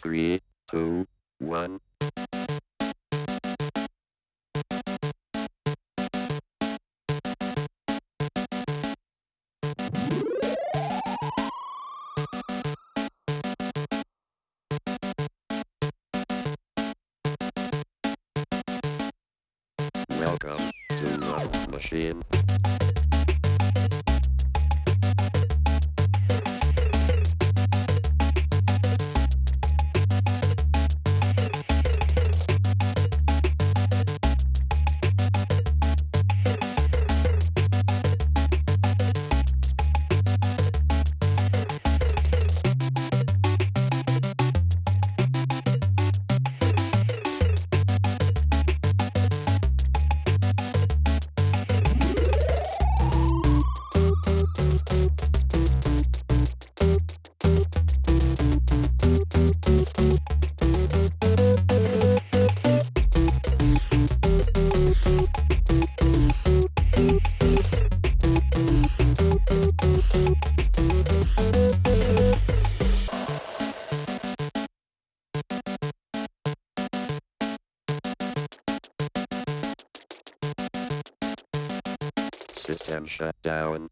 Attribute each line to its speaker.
Speaker 1: Three, two, one. Welcome to Love Machine. System shut down.